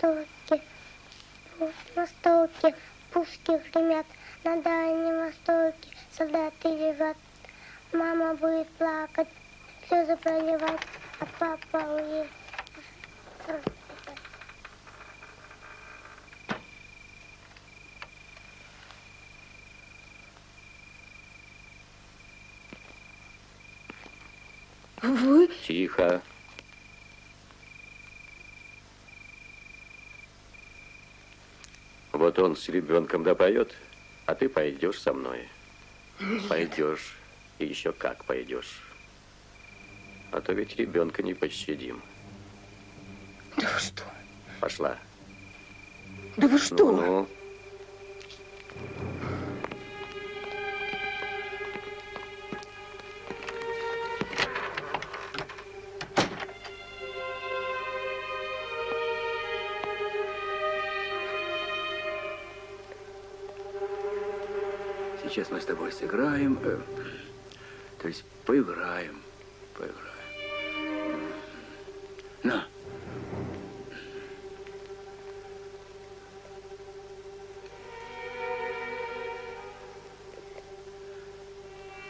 Востоке, Востоке, пушки гремят на Дальнем Востоке, солдаты лежат. Мама будет плакать, слезы проливать, а папа уедет. Вы? Тихо. Вот он с ребенком допоет, а ты пойдешь со мной. Пойдешь. И еще как пойдешь. А то ведь ребенка не пощадим. Да вы что? Пошла. Да вы что? Ну, ну. Сыграем, э, то есть поиграем, поиграем. На.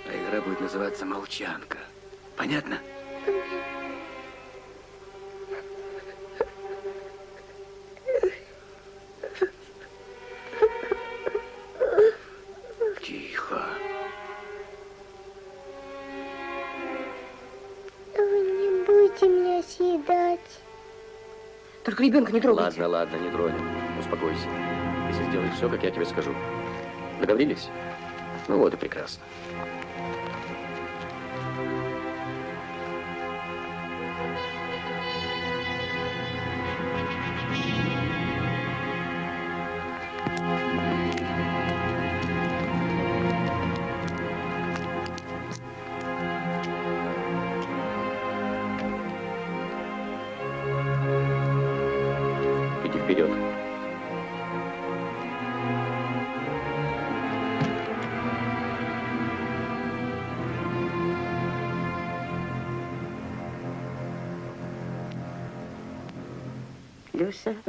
А игра будет называться «Молчанка». Понятно? Только ребенка не трогайте. Ладно, ладно, не тронем. Успокойся. Если сделаешь все, как я тебе скажу. Договорились? Ну вот и прекрасно.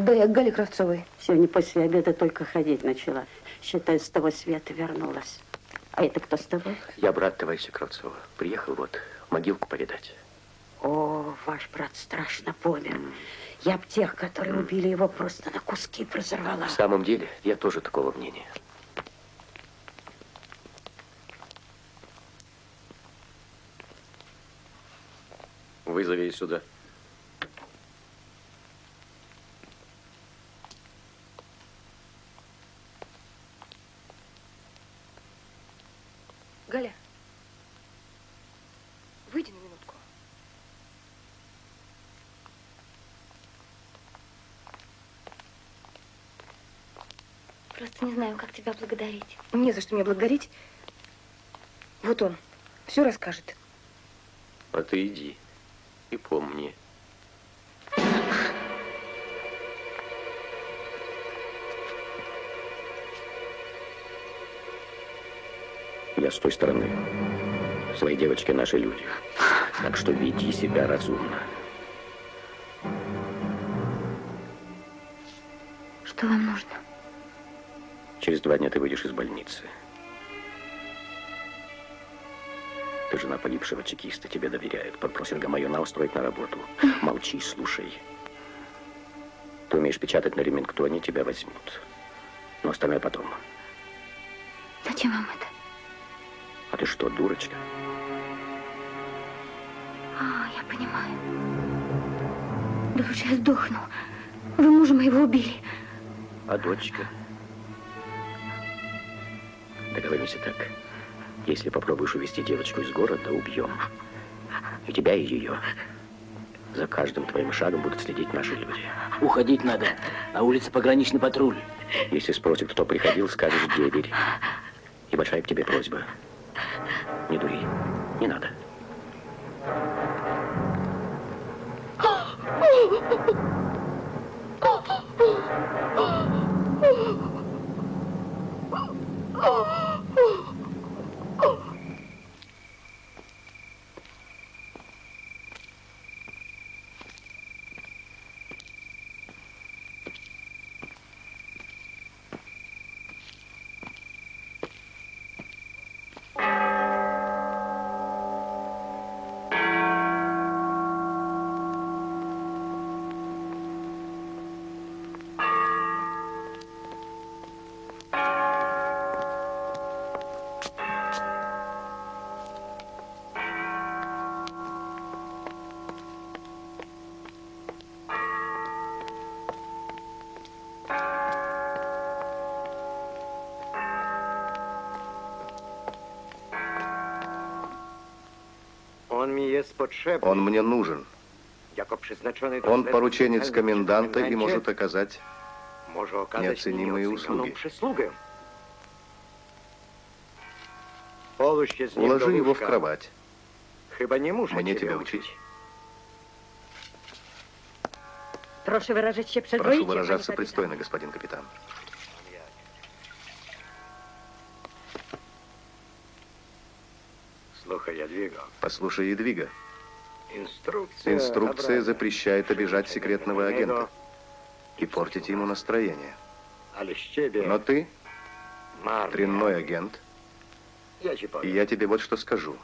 Да, я к Гале Кравцовой. Сегодня после обеда только ходить начала. Считай, с того света вернулась. А это кто с тобой? Я брат товарища Кравцова. Приехал вот могилку повидать. О, ваш брат страшно помер. Я б тех, которые убили его, просто на куски разорвала. В самом деле, я тоже такого мнения. Вызови сюда. Галя, выйди на минутку. Просто не знаю, как тебя благодарить. Не за что мне благодарить. Вот он, все расскажет. А ты иди и помни, Я с той стороны. Свои девочки наши люди. Так что веди себя разумно. Через два дня ты выйдешь из больницы. Ты жена погибшего чекиста, тебе доверяют. Попросят Гамаюна устроить на работу. Молчи, слушай. Ты умеешь печатать на ремингтоне, тебя возьмут. Но остальное потом. Зачем вам это? А ты что, дурочка? А, я понимаю. Да лучше я сдохну. Вы мужа моего убили. А дочка? Договоримся так. Если попробуешь увезти девочку из города, убьем. И тебя, и ее. За каждым твоим шагом будут следить наши люди. Уходить надо. На улице пограничный патруль. Если спросят, кто приходил, скажешь деверь. И большая к тебе просьба. Не дури. Не надо. Он мне нужен. Он порученец коменданта и может оказать неоценимые услуги. Уложи его в кровать. Proszę wyrażać się Прошу выражаться пристойно, господин капитан. Послушай, Едвига, Инструкция, инструкция запрещает обижать секретного агента и портить ему настроение. Но ты дрянной агент, и я тебе вот что скажу.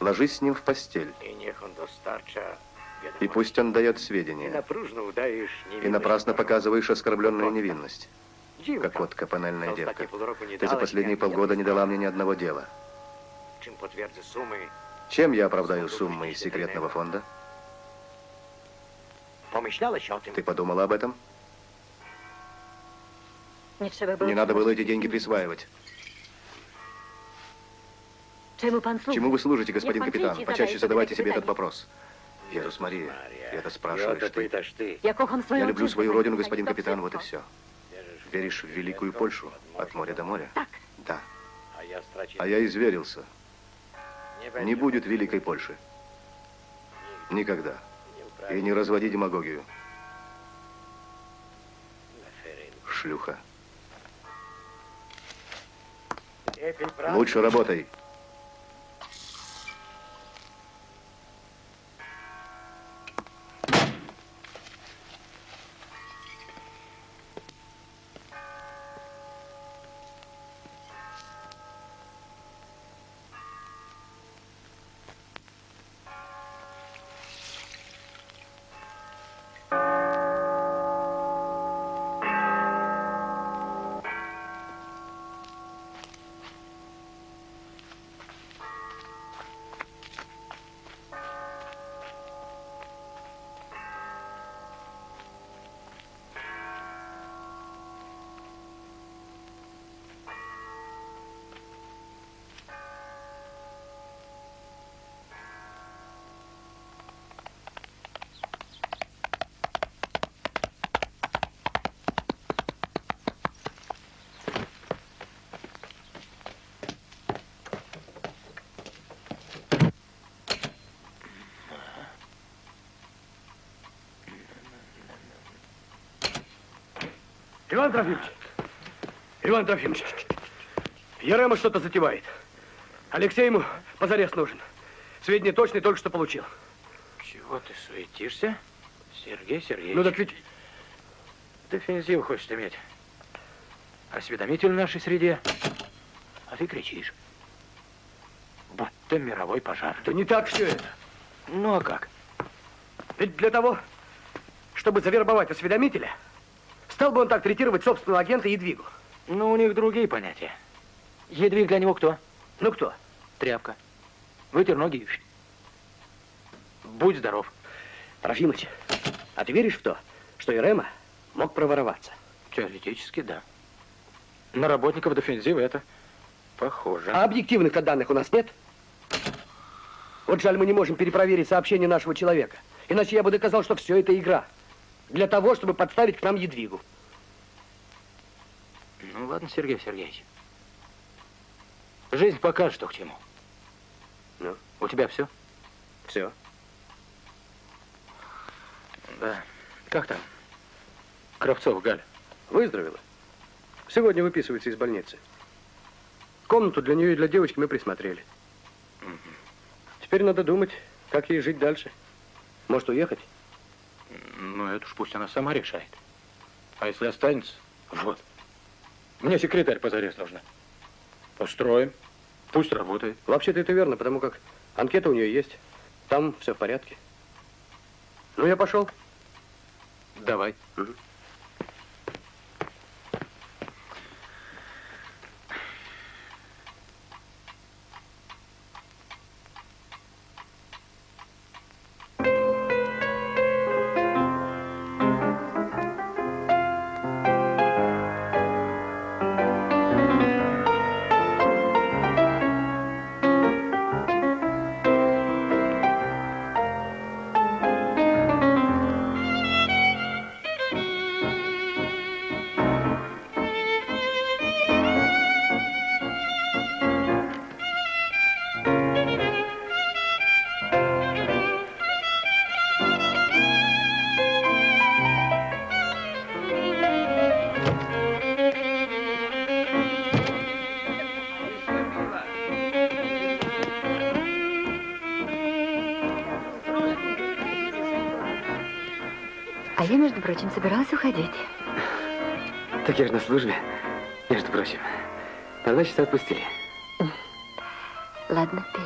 Ложись с ним в постель, и пусть он дает сведения, и напрасно показываешь оскорбленную невинность, как вот капональная За девка. Ты за последние полгода не дала мне ни одного дела. Чем я оправдаю суммы из секретного фонда? Ты подумала об этом? Не надо было эти деньги присваивать. Чему вы служите, господин капитан? Почаще задавайте себе этот вопрос. Иисус Мария, это спрашиваешь ты. Я люблю свою родину, господин капитан, вот и все. Веришь в великую Польшу? От моря до моря? Да. А я изверился. Не будет великой Польши. Никогда. И не разводи демагогию. Шлюха. Лучше работай. Иван Трофимович! Иван Трофимович! Ярема что-то затевает. Алексей ему позарез нужен. Сведения точные только что получил. Чего ты суетишься, Сергей Сергеевич? Ну так ведь Дефензив хочешь иметь. Осведомитель в нашей среде. А ты кричишь. Будто мировой пожар. да не так все это. Ну а как? Ведь для того, чтобы завербовать осведомителя, стал бы он так третировать собственного агента Едвигу. Ну, у них другие понятия. Едвиг для него кто? Ну кто? Тряпка. Вытер ноги и... Будь здоров. Трофимыч, а ты веришь в то, что Ирема мог провороваться? Теоретически, да. На работников дефензива это похоже. А объективных-то данных у нас нет? Вот жаль, мы не можем перепроверить сообщение нашего человека. Иначе я бы доказал, что все это игра. Для того, чтобы подставить к нам Едвигу. Ну ладно, Сергей Сергеевич. Жизнь покажет, что к чему. Ну? У тебя все? Все. Да. Как там? Кравцов, Галя. Выздоровела. Сегодня выписывается из больницы. Комнату для нее и для девочки мы присмотрели. Теперь надо думать, как ей жить дальше. Может, уехать? Ну, это уж пусть она сама решает. А если останется? Вот. Мне секретарь позарез нужна. Построим. Пусть работает. Вообще-то это верно, потому как анкета у нее есть. Там все в порядке. Ну, я пошел. Давай. А между прочим, собиралась уходить. Так я же на службе, между прочим. Два часа отпустили. Ладно, пей.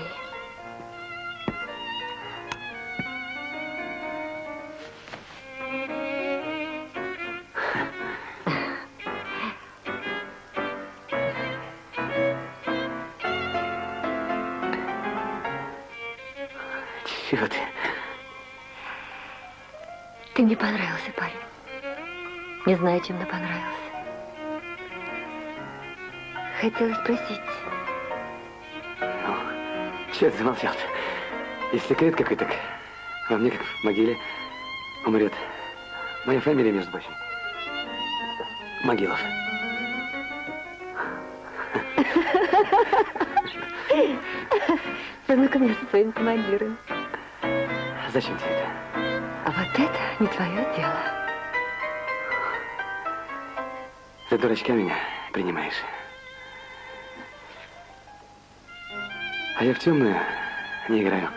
Чего ты? Ты мне понравился. Не знаю, чем мне понравился. Хотела спросить, Чего ты замолчал-то? Есть секрет какой-то, так во мне, как в могиле, умрет. Моя фамилия, между прочим. Могилов. познакомься со своим командиром. Зачем тебе это? А вот это не твое дело. За дурачка меня принимаешь. А я в темную не играю.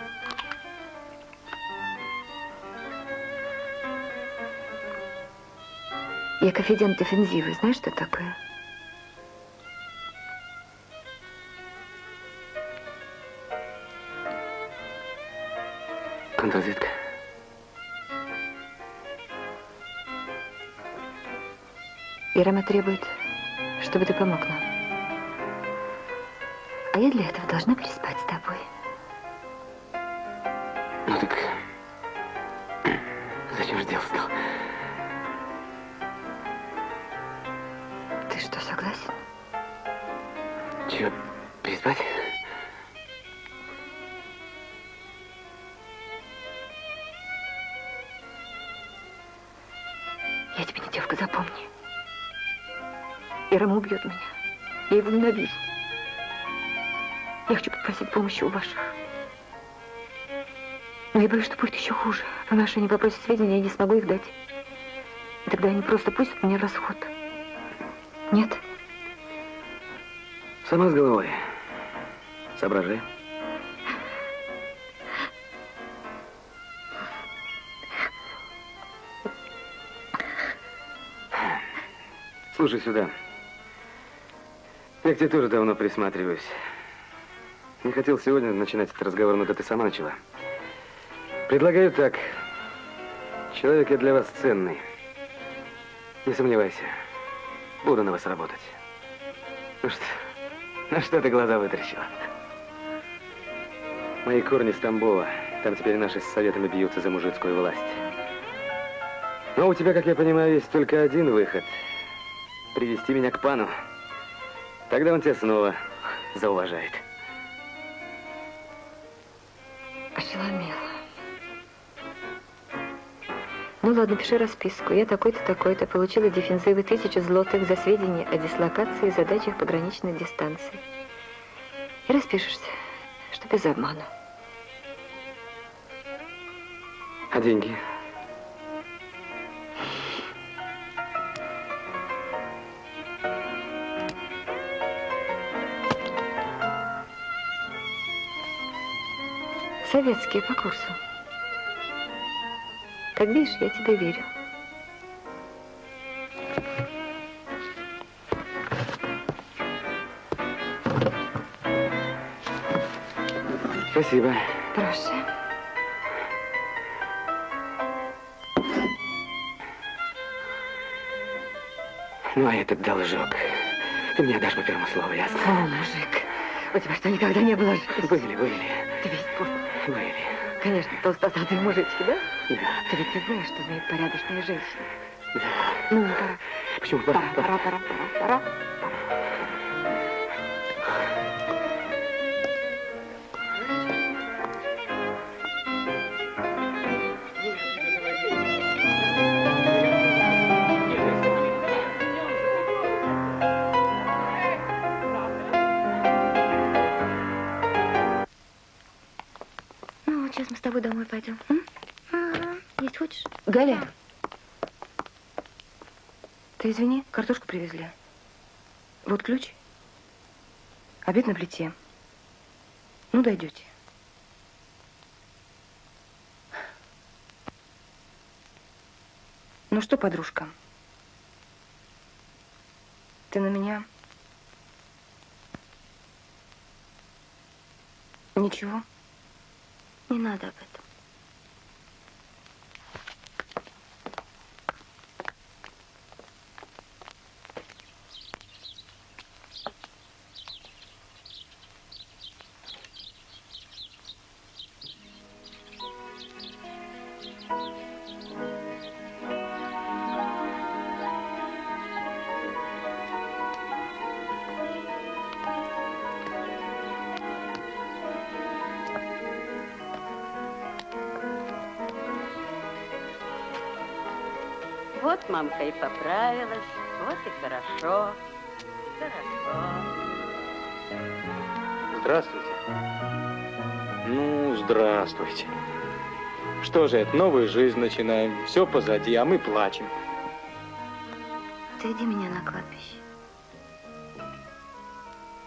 Я кофедент дефензивы. Знаешь, что такое? Ирама требует, чтобы ты помог нам. А я для этого должна переспать с тобой. Ну так зачем же дело стал? Ты что, согласен? Чего, переспать? Ирама убьет меня. Я его ненавижу. Я хочу попросить помощи у ваших. Но я боюсь, что будет еще хуже. По нашей они попросят сведения, я не смогу их дать. И тогда они просто пустят меня в расход. Нет? Сама с головой. Соображай. Слушай сюда. Я к тебе тоже давно присматриваюсь. Не хотел сегодня начинать этот разговор, но да ты сама начала. Предлагаю так. Человек я для вас ценный. Не сомневайся. Буду на вас работать. Ну что, на что ты глаза вытаращила? Мои корни с Тамбова. Там теперь наши с советами бьются за мужицкую власть. Но у тебя, как я понимаю, есть только один выход. Привести меня к пану. Тогда он тебя снова зауважает. Ошеломела. Ну ладно, пиши расписку. Я такой-то, такой-то получила дефензивы тысячу злотых за сведения о дислокации и задачах пограничных дистанций. И распишешься, что без обмана. А деньги? Советские по курсу. Как видишь, я тебе верю. Спасибо. Прошу. Ну, а этот должок. Ты мне дашь по первому слову, ясно? О, мужик, у тебя что, никогда не было жизни? Были, были, Ты весь пуст. Были. Конечно, толстосадые мужички, да? Да. Ты ведь не знаешь, что умеет порядочная женщина. Да. Ну, пора. Почему? Пора, пора, пора, пора, пора. Ну, плите. Ну, дойдете. Ну что, подружка? Ты на меня? Ничего? Не надо об этом. Вот мамка и поправилась, вот и хорошо. Хорошо. Здравствуйте. Ну, здравствуйте. Что же это, новую жизнь начинаем. Все позади, а мы плачем. Отведи меня на кладбище.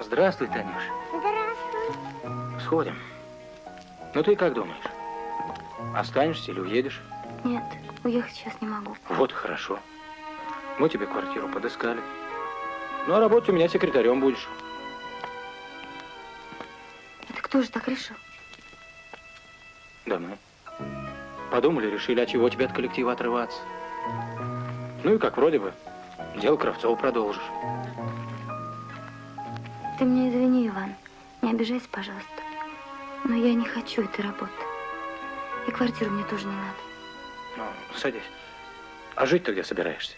Здравствуй, Танюш. Здравствуй. Сходим. Ну ты как думаешь? Останешься или уедешь? Нет, уехать сейчас не могу. Вот хорошо. Мы тебе квартиру подыскали. Ну, а работать у меня секретарем будешь. Это кто же так решил? Да мы. Подумали, решили, а чего тебе от коллектива отрываться. Ну и как вроде бы, дело Кравцова продолжишь. Ты мне извини, Иван. Не обижайся, пожалуйста. Но я не хочу этой работы. И квартиру мне тоже не надо. Ну, садись. А жить-то где собираешься?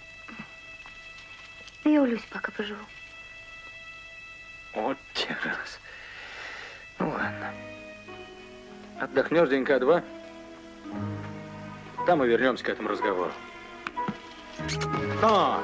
Я у Люси пока поживу. Вот те раз. Ну ладно. Отдохнешь денька два. Там и вернемся к этому разговору. А!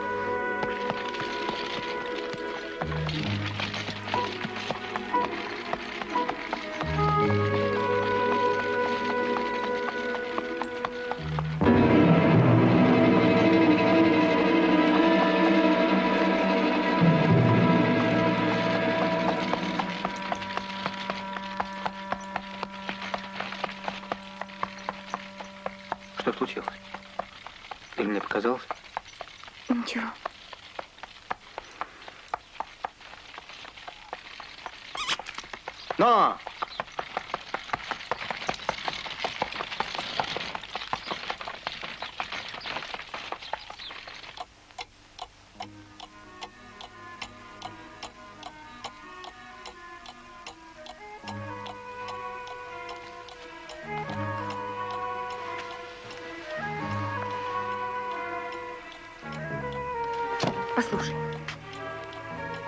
Послушай.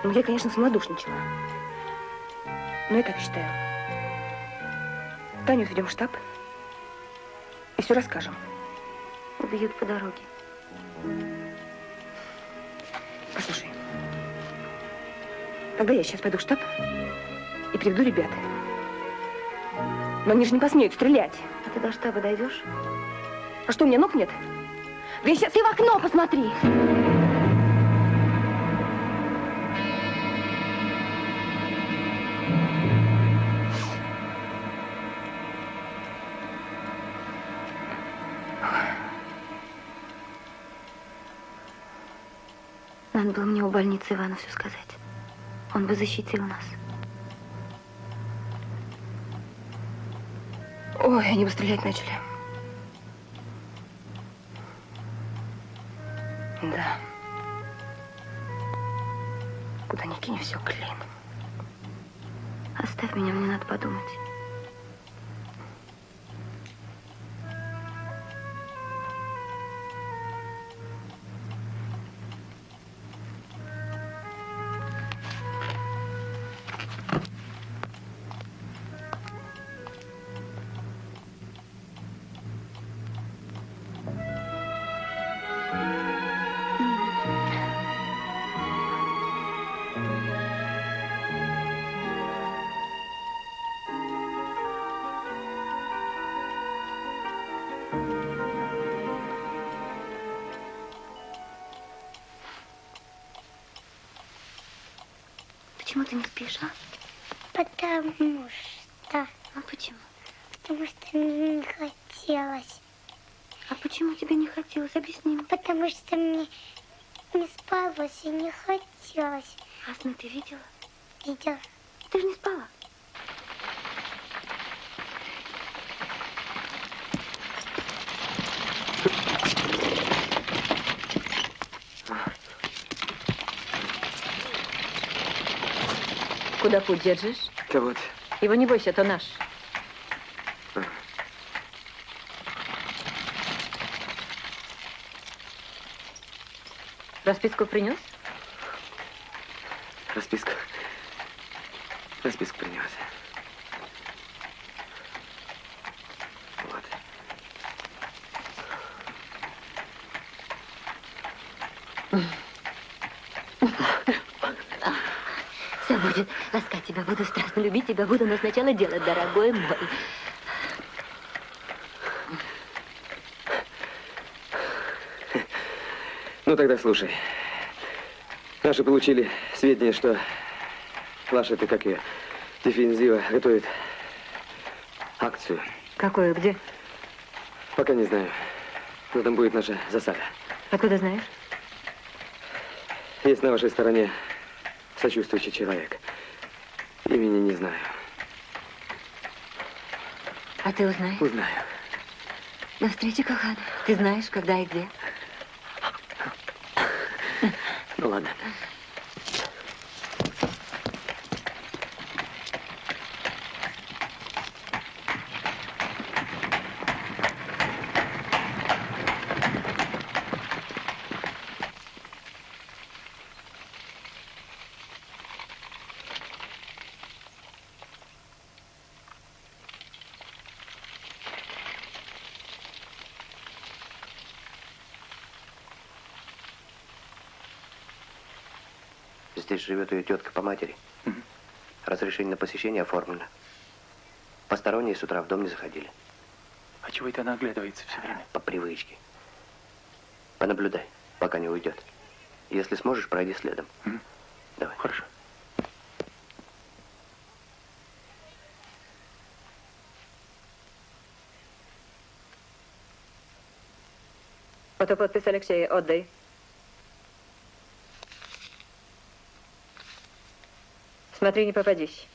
Ну, я, конечно, смолодушничала. Но я так считаю. Таню ведем в штаб и все расскажем. Убьют по дороге. Послушай. Тогда я сейчас пойду в штаб и приведу ребят. Но они же не посмеют стрелять. А ты до штаба дойдешь? А что, у меня ног нет? Да сейчас и в окно посмотри. Больницы Ивану все сказать. Он бы защитил нас. Ой, они бы стрелять начали. Почему ты не спишь, а? Потому что... А почему? Потому что не хотелось. А почему тебе не хотелось? Объясни мне. Потому что мне не спалось и не хотелось. А сны ты видела? Видела. Ты же не спала. Куда путь держишь? Да вот, Его не бойся, то наш. Расписку принес? расписка. Расписку принес. Вот. Все будет. Ласкать тебя буду, страстно любить тебя буду, но сначала делать, дорогой мой. Ну, тогда слушай. Наши получили сведения, что ваша, ты как ее, дефензива готовит акцию. Какое, где? Пока не знаю. Но там будет наша засада. Откуда знаешь? Есть на вашей стороне сочувствующий человек. Имени не знаю. А ты узнаешь? Узнаю. На встрече, Кохана. Ты знаешь, когда и где. Ну ладно. Здесь живет ее тетка по матери. Разрешение на посещение оформлено. Посторонние с утра в дом не заходили. А чего это она оглядывается все время? По привычке. Понаблюдай, пока не уйдет. Если сможешь, пройди следом. Давай. Хорошо. Фотоподпись Алексея, отдай. Смотри, не попадись.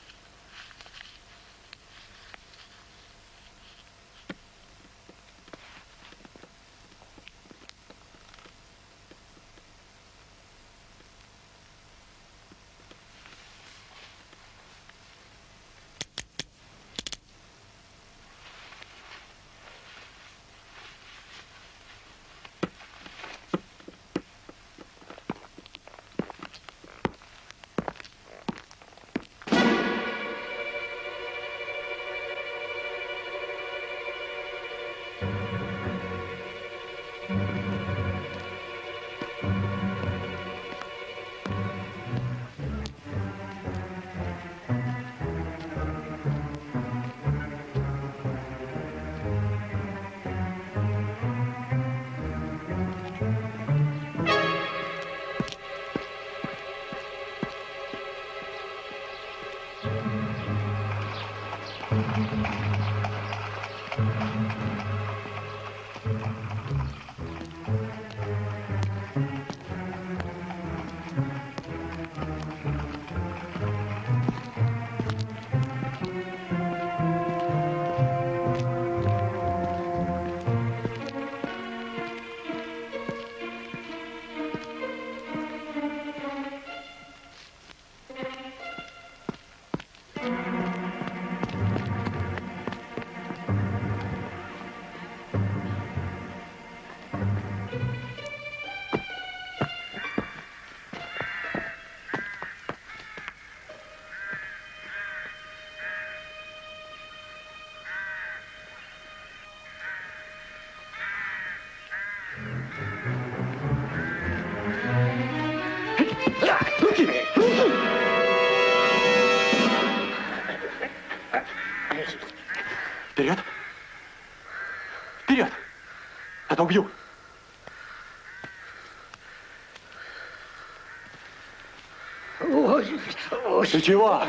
Ты чего?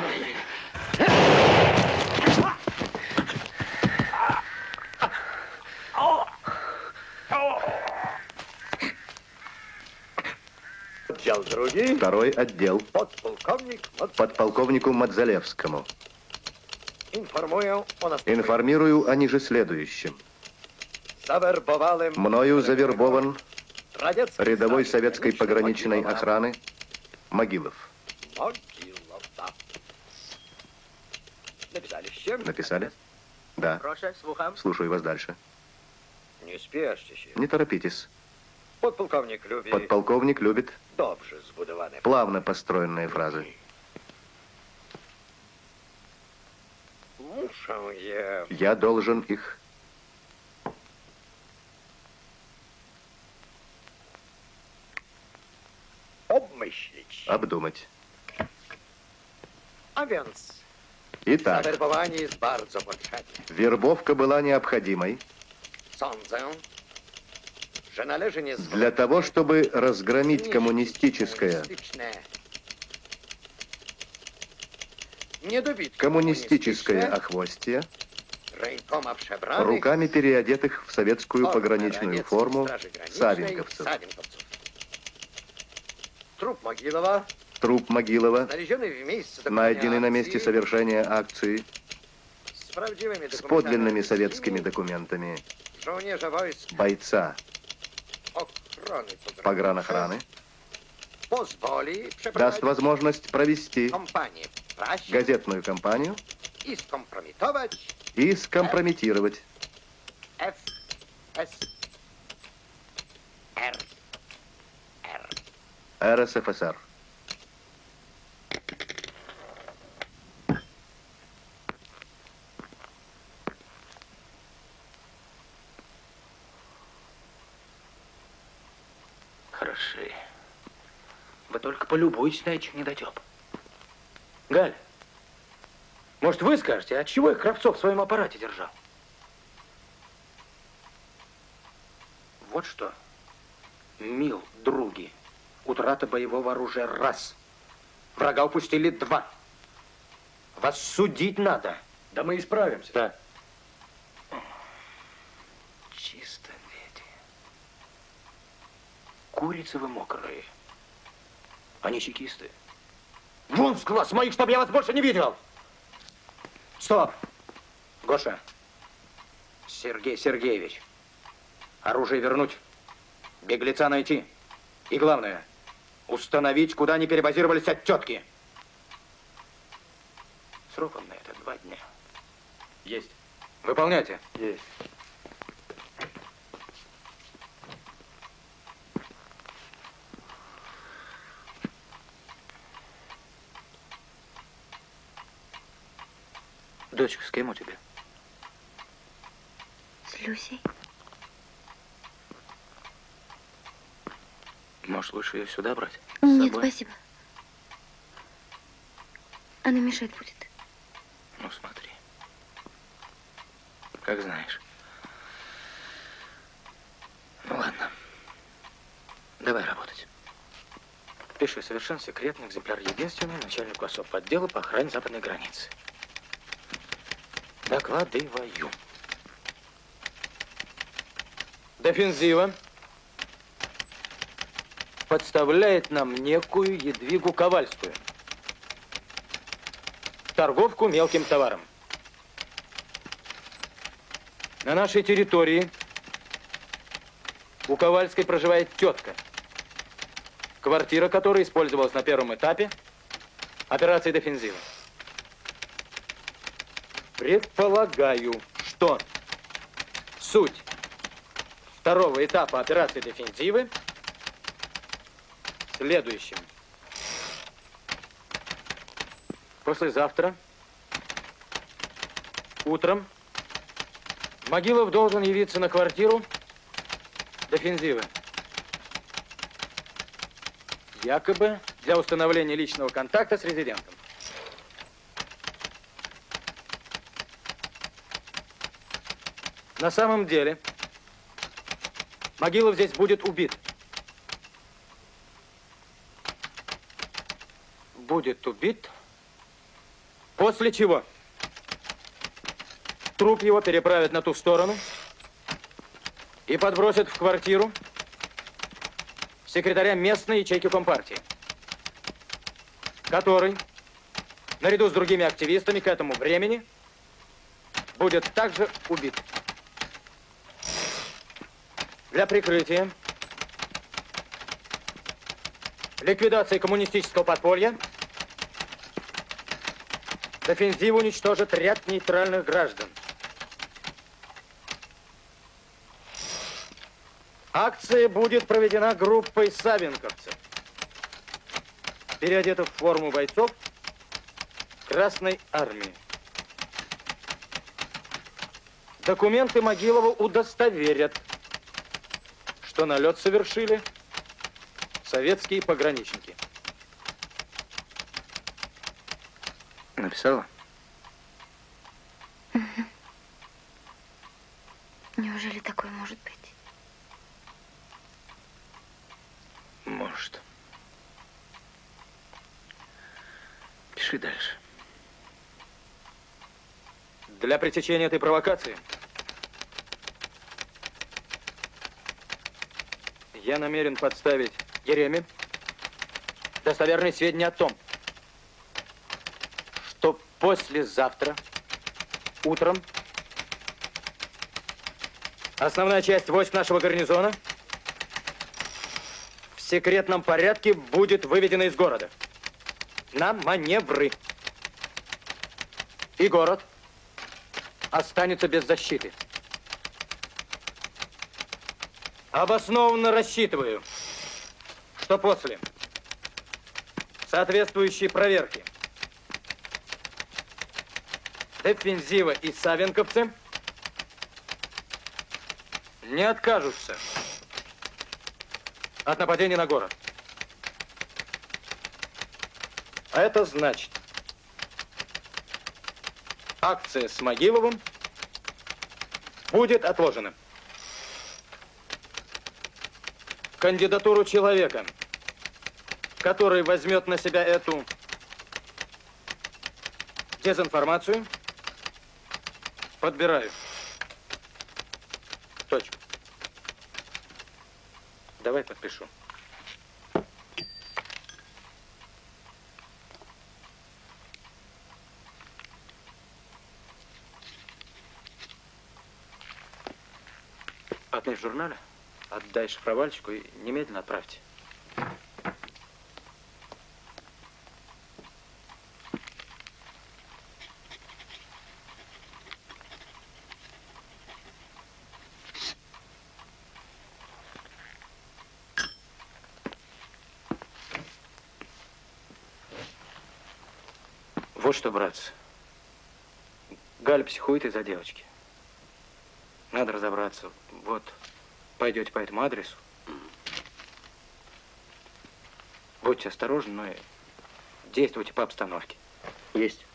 Отдел другий. Второй отдел. Подполковник. Подполковнику Мадзалевскому. Информую о. Информирую о ниже следующем. Завербовали Мною завербован рядовой советской пограничной охраны. Могилов, да. Написали? Да. Слушаю вас дальше. Не спешите. Не торопитесь. Подполковник любит Подполковник любит добре збудовані. плавно построенные фразы. Я Я должен их обмислить. обдумать. А więc Итак, вербовка была необходимой. Для того, чтобы разгромить коммунистическое, коммунистическое охвостье. Руками переодетых в советскую пограничную форму. Савенковцев. Труп Могилова, Труп Могилова, найденный на месте совершения акции, с подлинными советскими документами. Бойца. Погранохраны, даст возможность провести газетную кампанию. И скомпрометировать. РСФСР. Хороши. Вы на этих недотеп. Галь, может, вы скажете, от чего их Кравцов в своем аппарате держал? Вот что. Мил, други, утрата боевого оружия раз. Врага упустили два. Вас судить надо. Да мы исправимся. Да. Чисто, дети. Курицы вы мокрые. Они чекисты. Вон с глаз моих, чтобы я вас больше не видел! Стоп! Гоша. Сергей Сергеевич. Оружие вернуть. Беглеца найти. И главное, установить, куда они перебазировались от тетки. Сроком на это два дня. Есть. Выполняйте. Есть. Дочка, с кем у тебя? С Люсей? Может, лучше ее сюда брать? Нет, спасибо. Она мешать будет. Ну, смотри. Как знаешь. Ну, ладно. Давай работать. Пиши совершенно секретный экземпляр единственный начальнику особ отдела по охране западной границы. Докладываю. Дефензива подставляет нам некую Едвигу Ковальскую. Торговку мелким товаром. На нашей территории у Ковальской проживает тетка, квартира которой использовалась на первом этапе операции «Дефензива». Предполагаю, что суть второго этапа операции «Дефензивы» в следующем. Послезавтра утром Могилов должен явиться на квартиру Дефензивы. Якобы для установления личного контакта с резидентом. На самом деле, Могилов здесь будет убит. Будет убит, после чего труп его переправят на ту сторону и подбросят в квартиру секретаря местной ячейки Компартии, который, наряду с другими активистами к этому времени, будет также убит. Для прикрытия ликвидации коммунистического подполья Дефензив уничтожит ряд нейтральных граждан. Акция будет проведена группой савенковцев, переодетых в форму бойцов Красной Армии. Документы Могилова удостоверят, что налет совершили советские пограничники. Написала? Неужели такое может быть? Может. Пиши дальше. Для пресечения этой провокации я намерен подставить Ереме достоверные сведения о том, что послезавтра утром основная часть войск нашего гарнизона в секретном порядке будет выведена из города на маневры. И город останется без защиты. Обоснованно рассчитываю, что после соответствующей проверки Дефензива и Савенковцы не откажутся от нападения на город. А это значит, акция с Могиловым будет отложена. Кандидатуру человека, который возьмет на себя эту дезинформацию, подбираю. Точка. Давай подпишу. Отметь в журнале, отдай шифровальщику и немедленно отправьте. Вот что, братцы. Галя психует из-за девочки. Надо разобраться. Вот, пойдете по этому адресу. Будьте осторожны, но и действуйте по обстановке. Есть.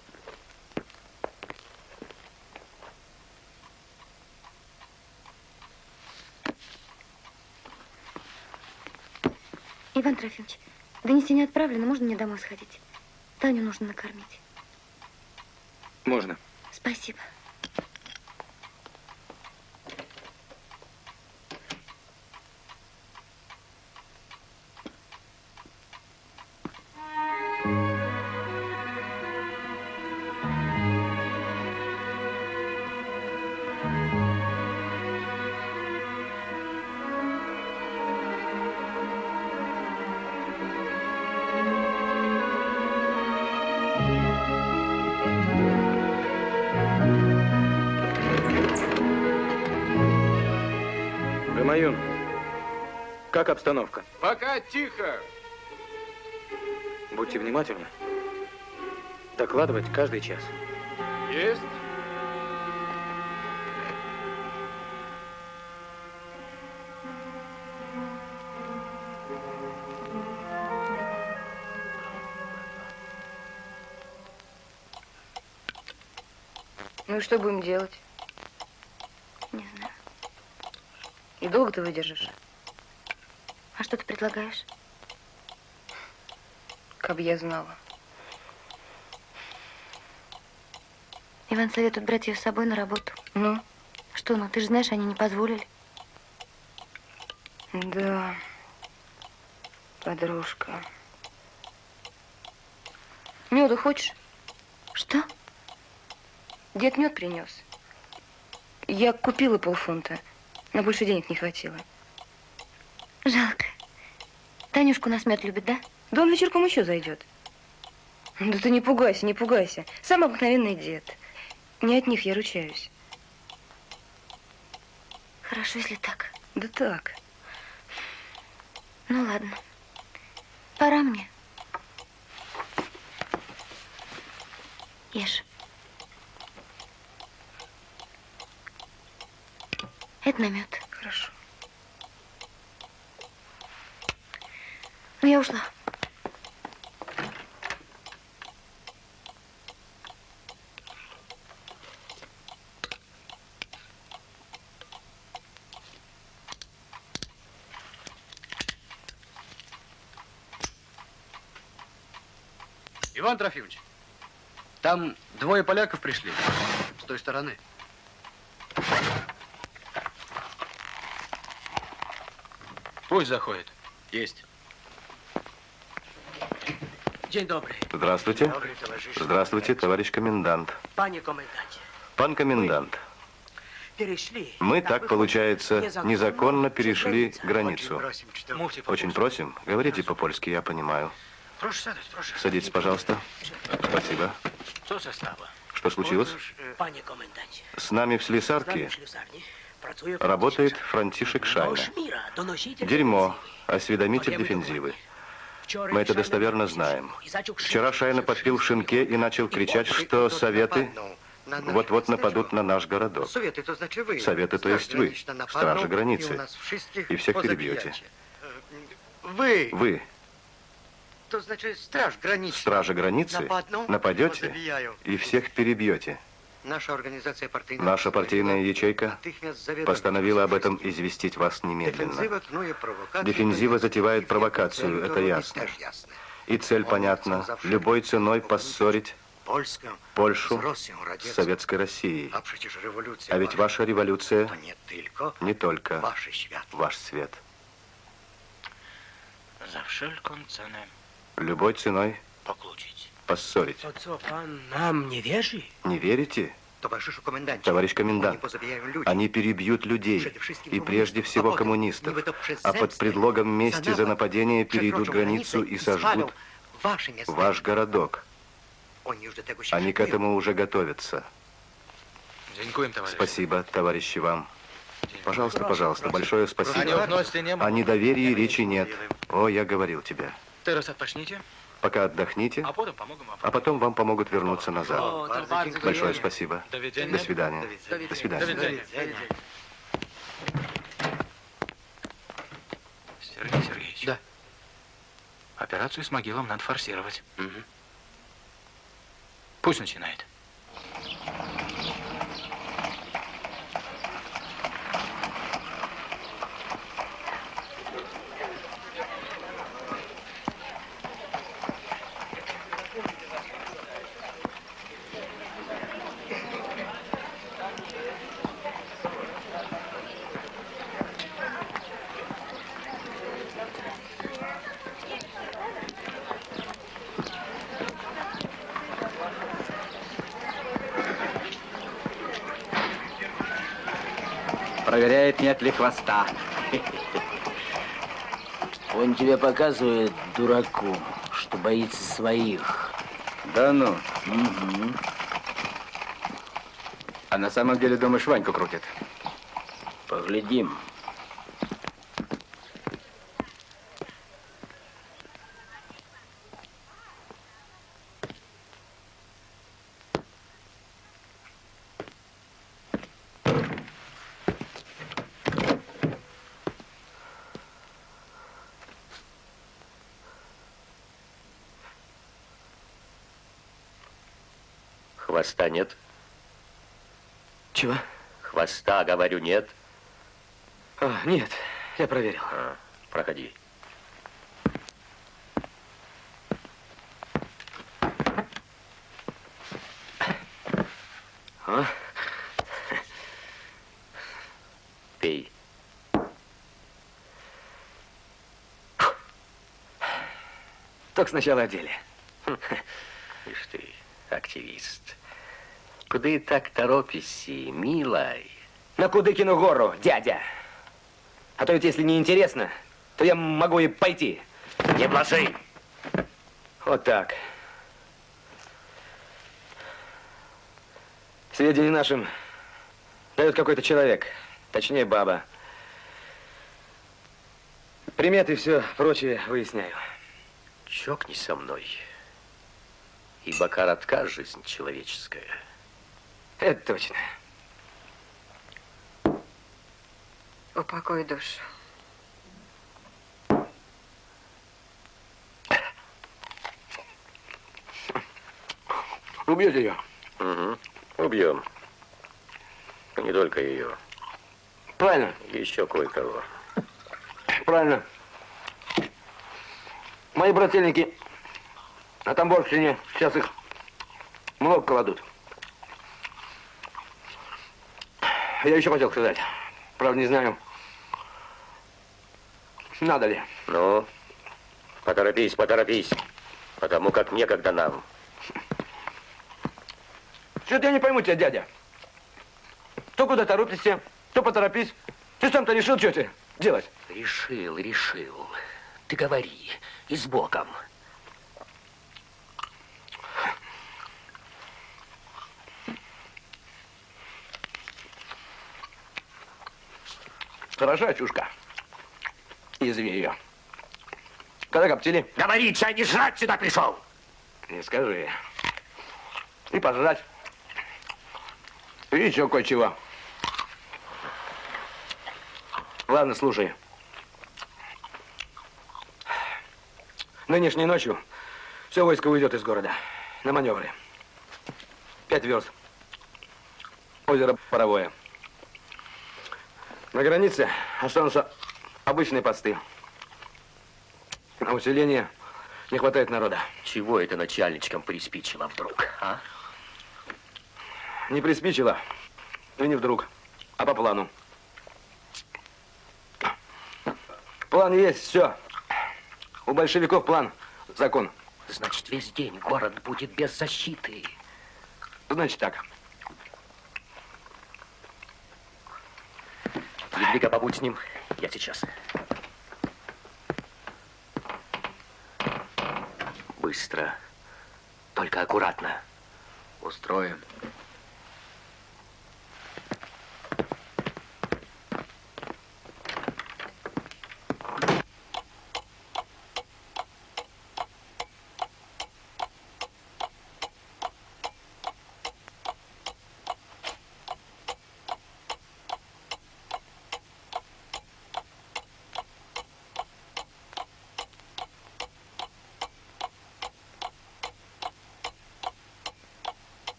Иван Трофимович, донесение отправлено, можно мне домой сходить? Таню нужно накормить. Можно. Спасибо. Как обстановка? Пока тихо. Будьте внимательны. Докладывать каждый час. Есть. Ну и что будем делать? Не знаю. И долго ты выдержишь? А что ты предлагаешь? Как бы я знала. Иван советует брать ее с собой на работу. Ну? Что, ну ты же знаешь, они не позволили. Да, подружка. Меду хочешь? Что? Дед мед принес. Я купила полфунта, но больше денег не хватило. Жалко. Танюшку нас мед любит, да? Да он вечерком еще зайдет. Да ты не пугайся, не пугайся. Самый обыкновенный дед. Не от них я ручаюсь. Хорошо, если так. Да так. Ну ладно. Пора мне. Ешь. Это намет. Хорошо. Ну, я ушла. Иван Трофимович, там двое поляков пришли с той стороны. Пусть заходит. Есть. Dzień dobry. Здравствуйте. Добрый, товарищ. Здравствуйте, товарищ комендант. Panie komendancie, Пан комендант, перешли. мы, Так получается, незаконно незаконно за перешли границу. Очень просим, говорите по-польски, я понимаю. Садитесь, пожалуйста. Спасибо. Что случилось? Panie komendancie, С нами в слесарке работает Франтишек Шайна. Дерьмо, осведомитель дефензивы. Мы это достоверно знаем. Вчера Шайна подпил в шинке и начал кричать, что советы вот-вот нападут на наш городок. Советы, то значит вы. Советы, то есть вы, стражи границы, И, всех перебьете. Вы, Вы, страж границы. стражи границы, Нападну, нападете и всех перебьете. Наша организация партийная. Наша партийная ячейка постановила об этом известить вас немедленно. Дефензива. Дефензива затевает провокацию, это ясно. И цель понятна. Любой ценой поссорить Польшу с. Советской Россией. А ведь ваша революция не только ваш свет. Любой ценой. Поссорить. Nam nie wierzy? Не верите? Товарищ комендант, они перебьют людей, и прежде всего коммунистов, а под предлогом мести за нападение перейдут границу и сожгут ваш городок. Они к этому уже готовятся. Спасибо, товарищи, вам. Пожалуйста, пожалуйста, большое спасибо. не О недоверии речи нет. О, я говорил тебе. Teraz odpocznijcie, Пока отдохните, pomogę вам. а потом вам помогут вернуться назад. Большое спасибо. До свидания. До свидания. Сергей Сергеевич. Да. Операцию с могилом надо форсировать. Пусть начинает. Нет ли хвоста. Он тебе показывает, дураку, что боится своих. Да ну. Угу. А на самом деле, думаешь, Ваньку крутит? Поглядим. хвоста нет? Чего? Хвоста, говорю, нет. А, нет, я проверил. А, проходи. А? Пей. Только сначала одели. деле. Куды так торопишься, милай? На Кудыкину гору, дядя. А то ведь, если не интересно, то я могу и пойти. Не блажи! Вот так. Сведения нашим дает какой-то человек, точнее баба. Приметы и все прочее выясняю. Чокнись со мной, ибо коротка жизнь человеческая. Это точно. Упокой душу. Убьете ее? Угу. Убьем. Не только ее. Правильно. Еще кое-кого. Правильно. Мои брательники на Тамбовщине сейчас их много кладут. Я еще хотел сказать. Правда, не знаю, надо ли. Ну, поторопись, поторопись. Потому как некогда нам. Что-то я не пойму тебя, дядя. То куда торопишься, то поторопись. Ты сам-то решил, что тебе делать? Решил, решил. Ты говори. И с Богом. Хороша чушка. Изви ее. Когда коптили? Говори, чай не жрать сюда пришел. Не скажи. И пожрать. И еще кое-чего. Ладно, слушай. Нынешней ночью все войско уйдет из города на маневры. Пять верст. Озеро Паровое. На границе останутся обычные посты. На усиление не хватает народа. Чего это начальничкам приспичило вдруг, а? Не приспичило. И не вдруг, а по плану. План есть, все. У большевиков план, закон. Значит, весь день город будет без защиты. Значит так. Едвига, побудь с ним. Я сейчас. Быстро. Только аккуратно. Устроим.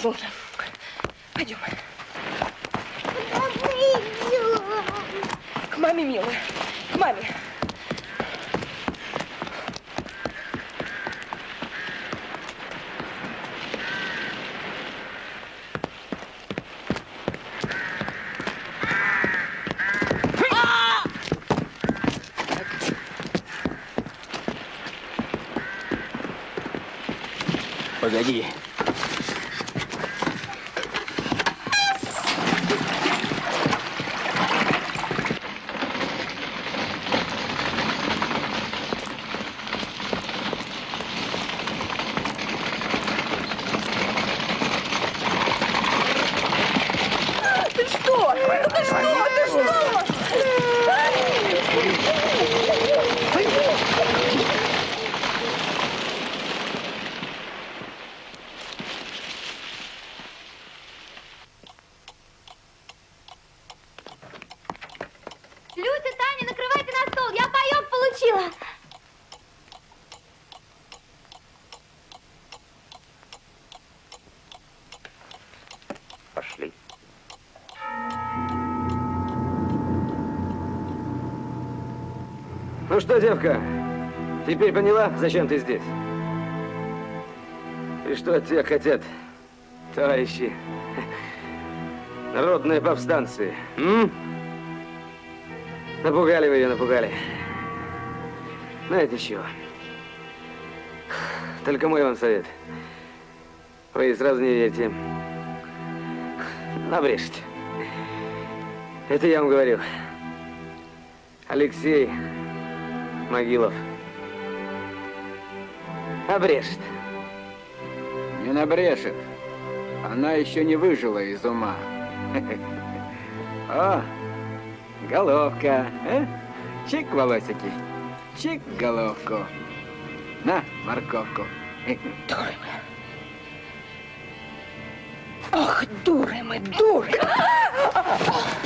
persona. Что, девка, теперь поняла, зачем ты здесь? И что от тебя хотят, товарищи? Народные повстанцы. М? Напугали вы ее, напугали. Знаете чего? Только мой вам совет. Вы сразу не верьте. Набрешете. Это я вам говорю. Алексей Могилов. Обрешет. Не набрешет. Она еще не выжила из ума. О, головка. э? Чик, волосики. Чик, головку. На, морковку. Дуры мы. Ох, дуры мы, дуры.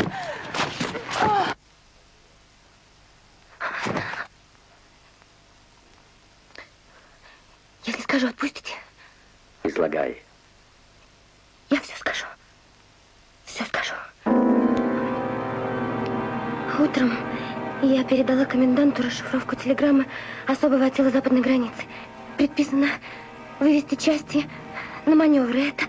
передала коменданту расшифровку телеграммы особого отдела западной границы. Предписано вывести части на маневры. Это...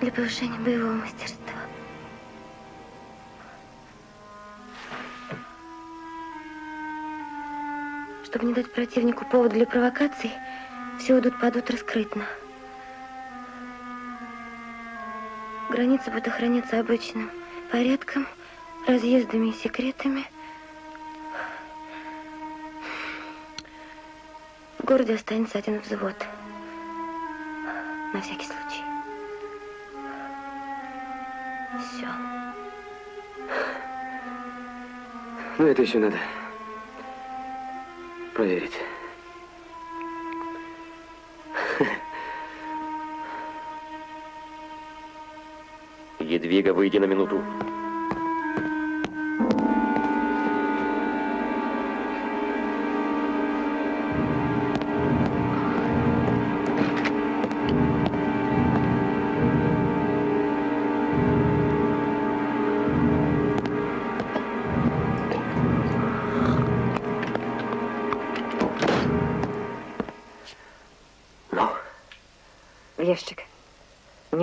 Для повышения боевого мастерства. Чтобы не дать противнику повод для провокаций, все идут падут раскрытно. Граница будет охраняться обычным порядком, разъездами и секретами. В городе останется один взвод. На всякий случай. Все. Ну, это еще надо проверить. Едвига, выйди на минуту.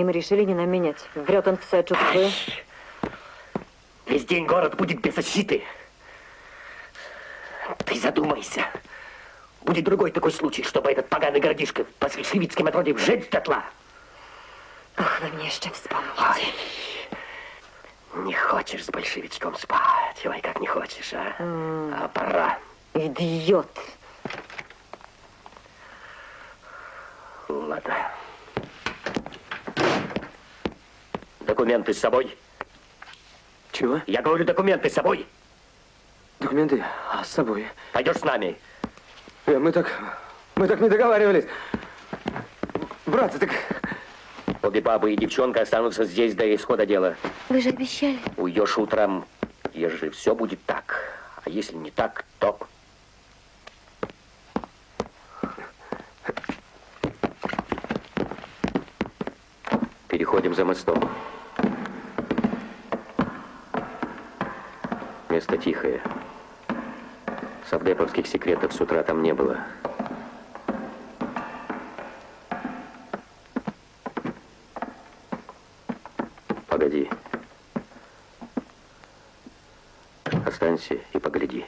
Мы решили не нам менять. Врет он все, чувствую. Весь день город будет без защиты. Ты задумайся. Будет другой такой случай, чтобы этот поганый городишко по большевицким отроде сжечь дотла. Ох, вы мне еще вспомните. Ой, не хочешь с большевичком спать. Ой, как не хочешь, а? А пора. Идиот. Ладно. Документы с собой? Чего? Я говорю, документы с собой. Документы а, с собой. Пойдешь с нами. Э, мы так... Мы так не договаривались. Братцы, так... Обе бабы и девчонка останутся здесь до исхода дела. Вы же обещали. Уйдешь утром, ежели все будет так. А если не так, то... Переходим за мостом. Место тихое. Совдеповских секретов с утра там не было. Погоди. Останься и погляди.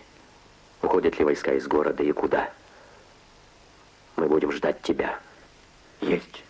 Уходят ли войска из города и куда? Мы будем ждать тебя. Есть.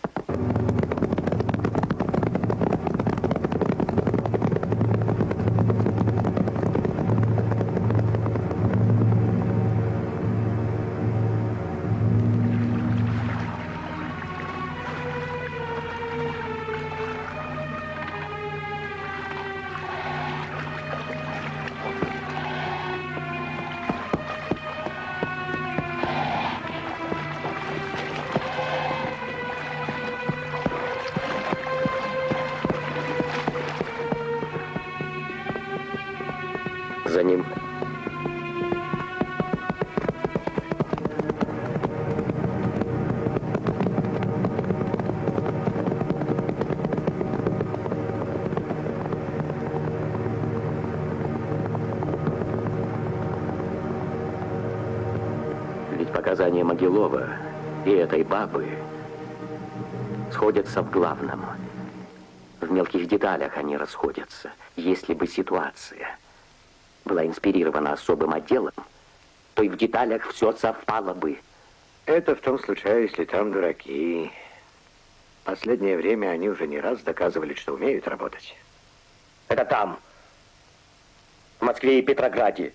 Могилова и этой бабы сходятся в главном. В мелких деталях они расходятся. Если бы ситуация была инспирирована особым отделом, то и в деталях все совпало бы. Это в том случае, если там дураки. Последнее время они уже не раз доказывали, что умеют работать. Это там, в Москве и Петрограде.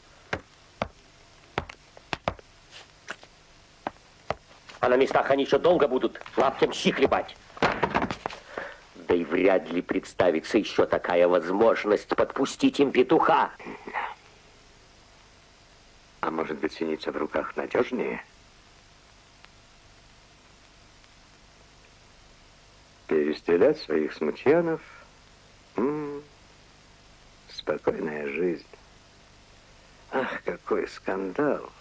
А на местах они еще долго будут лаптем щи хлебать. Да и вряд ли представится еще такая возможность подпустить им петуха. А может быть, синица в руках надежнее? Перестрелять своих смутьянов? М -м, спокойная жизнь. Ах, какой скандал.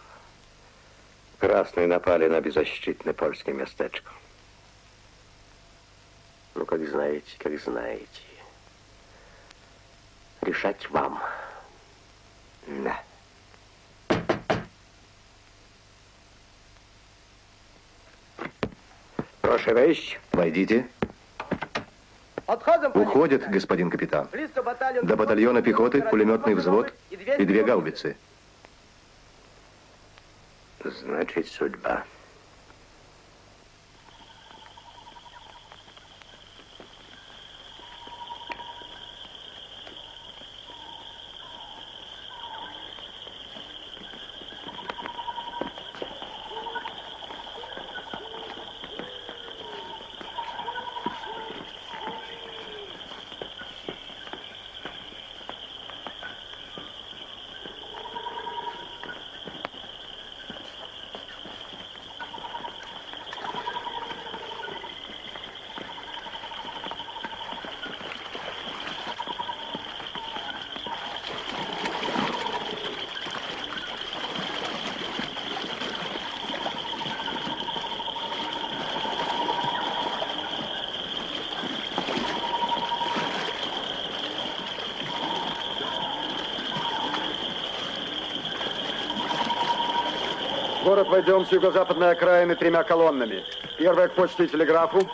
Красные напали на беззащитное польское местечко. Ну, как знаете, как знаете. Решать вам. Да. Прошу вещь. Войдите. Уходит, господин капитан. До батальона пехоты пулеметный взвод и две гаубицы. Значит, судьба. Город войдем с юго-западной окраины тремя колоннами. Первая к почте и телеграфу,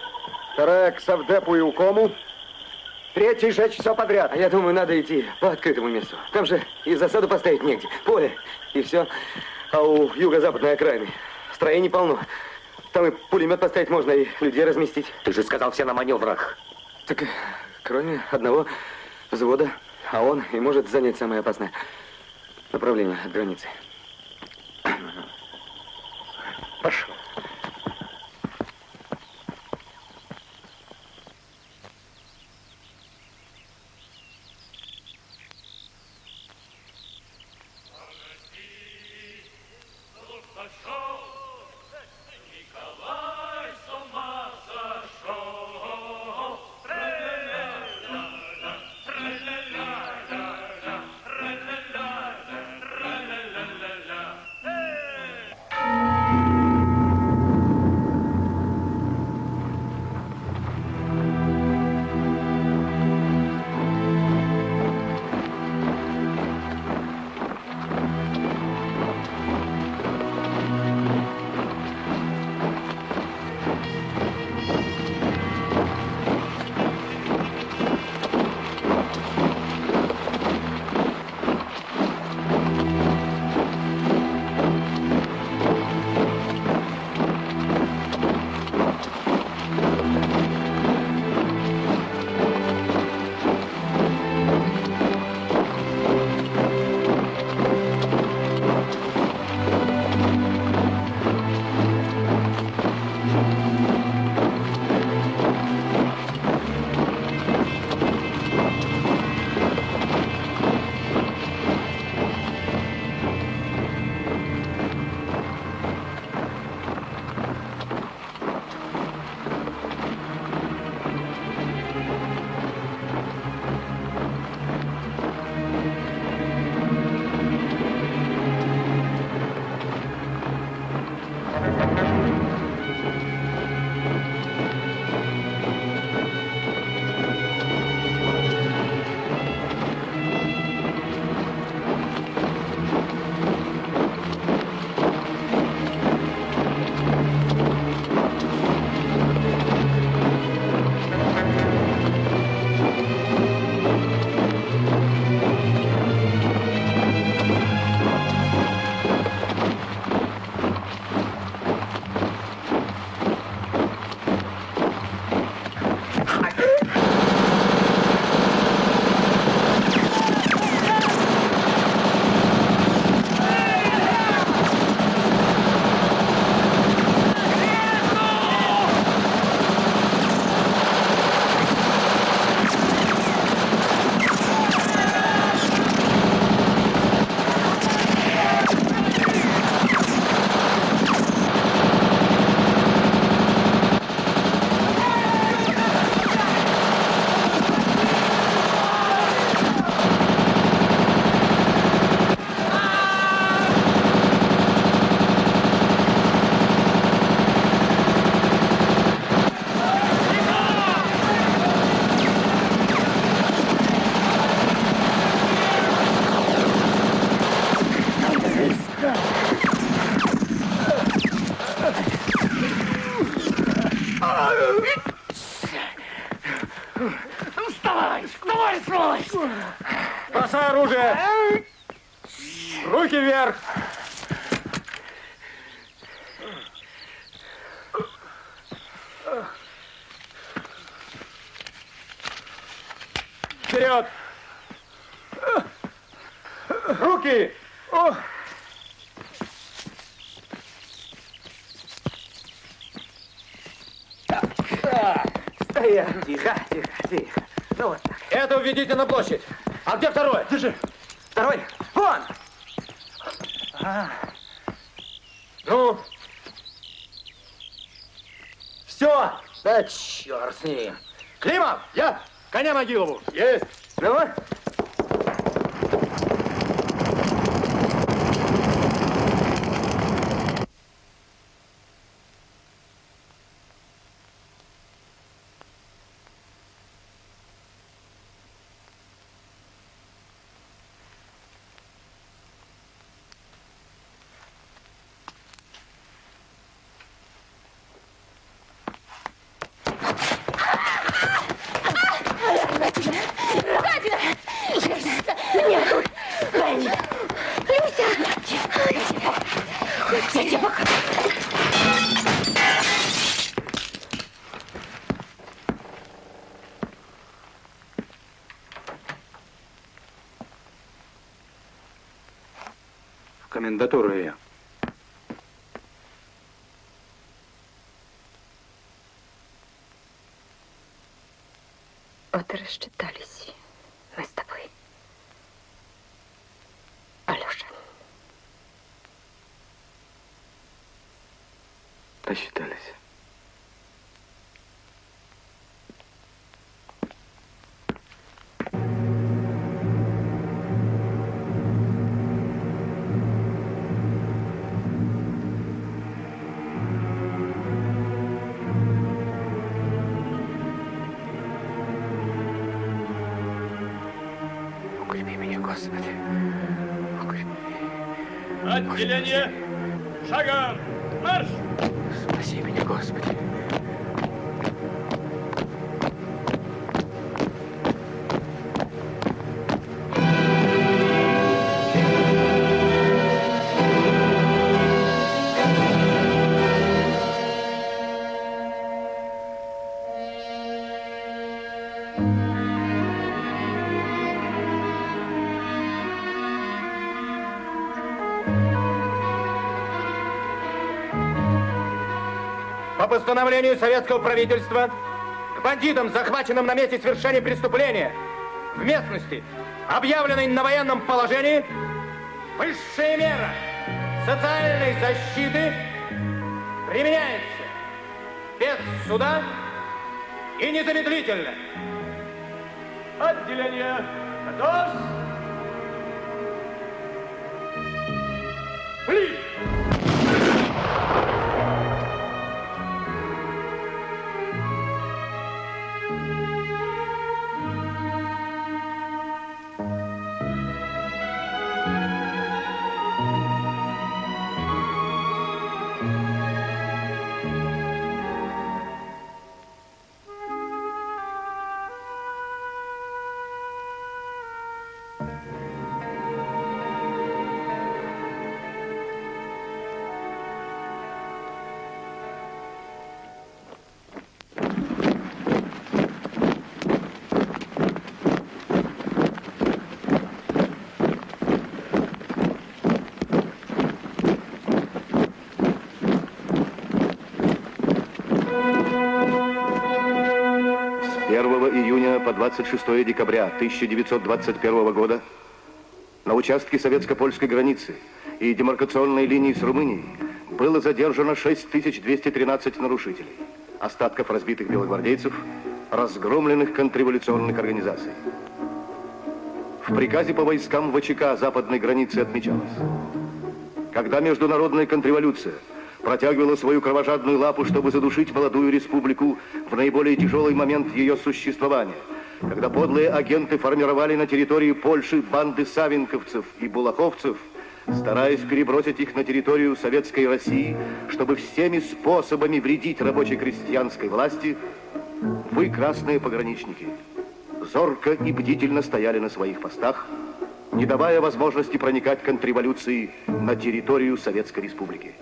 вторая к Савдепу и Укому, третья жечь все подряд. А я думаю, надо идти по открытому месту. Там же и засаду поставить негде. Поле, и все. А у юго-западной окраины строений полно. Там и пулемет поставить можно, и людей разместить. Ты же сказал все на маневрах. Так, кроме одного взвода, а он и может занять самое опасное направление от границы. Пошел. Тихо, тихо, тихо. Ну вот так. Это уведите на площадь. А где второй? Держи. Второй. Вон! А. Ну? Все. Да черт с ним. Климов! Я! Коня Могилову! Есть! Ну Ее. Вот и рассчитались Отделение! Шагом! Постановлению советского правительства к бандитам, захваченным на месте совершения преступления в местности, объявленной на военном положении, высшая мера социальной защиты применяется без суда и незамедлительно. Отделение готов. Пли! 26 декабря 1921 года на участке советско-польской границы и демаркационной линии с Румынией было задержано 6213 нарушителей, остатков разбитых белогвардейцев, разгромленных контрреволюционных организаций. В приказе по войскам ВЧК западной границы отмечалось, когда международная контрреволюция протягивала свою кровожадную лапу, чтобы задушить молодую республику в наиболее тяжелый момент ее существования, когда подлые агенты формировали на территории Польши банды савинковцев и булаховцев, стараясь перебросить их на территорию Советской России, чтобы всеми способами вредить рабоче-крестьянской власти, вы, красные пограничники, зорко и бдительно стояли на своих постах, не давая возможности проникать контрреволюции на территорию Советской Республики.